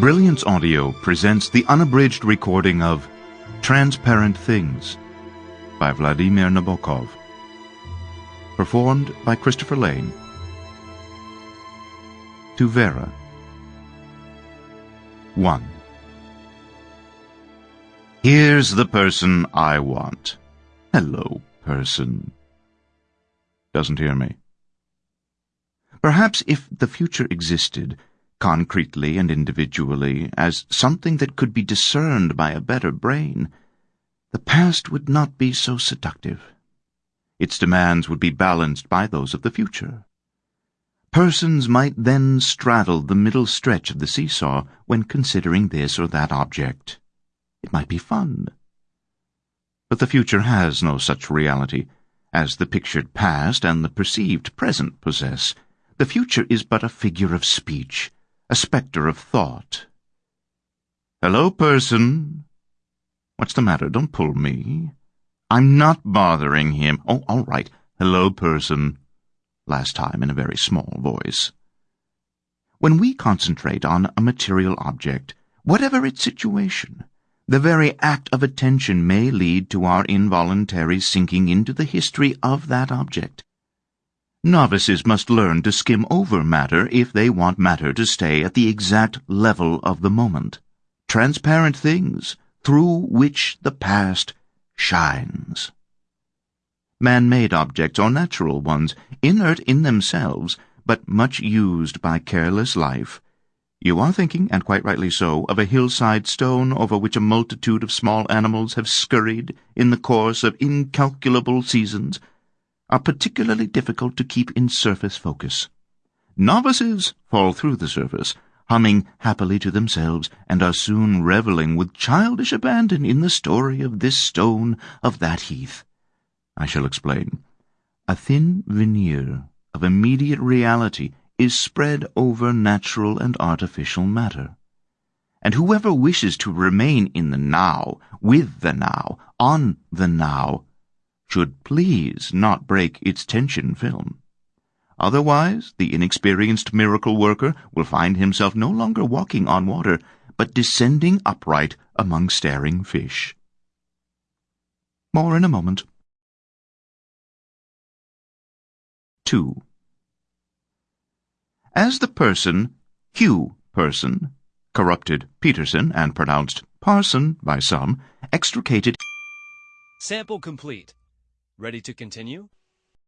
Brilliance Audio presents the unabridged recording of Transparent Things by Vladimir Nabokov. Performed by Christopher Lane. To Vera. 1. Here's the person I want. Hello, person. Doesn't hear me. Perhaps if the future existed, concretely and individually, as something that could be discerned by a better brain, the past would not be so seductive. Its demands would be balanced by those of the future. Persons might then straddle the middle stretch of the seesaw when considering this or that object. It might be fun. But the future has no such reality as the pictured past and the perceived present possess. The future is but a figure of speech, a spectre of thought. Hello, person. What's the matter? Don't pull me. I'm not bothering him. Oh, all right. Hello, person. Last time in a very small voice. When we concentrate on a material object, whatever its situation, the very act of attention may lead to our involuntary sinking into the history of that object. Novices must learn to skim over matter if they want matter to stay at the exact level of the moment. Transparent things through which the past shines. Man-made objects or natural ones, inert in themselves, but much used by careless life. You are thinking, and quite rightly so, of a hillside stone over which a multitude of small animals have scurried in the course of incalculable seasons, are particularly difficult to keep in surface focus. Novices fall through the surface, humming happily to themselves, and are soon revelling with childish abandon in the story of this stone, of that heath. I shall explain. A thin veneer of immediate reality is spread over natural and artificial matter. And whoever wishes to remain in the now, with the now, on the now, should please not break its tension film. Otherwise, the inexperienced miracle worker will find himself no longer walking on water, but descending upright among staring fish. More in a moment. 2. As the person, Hugh Person, corrupted Peterson and pronounced Parson by some, extricated Sample complete. Ready to continue?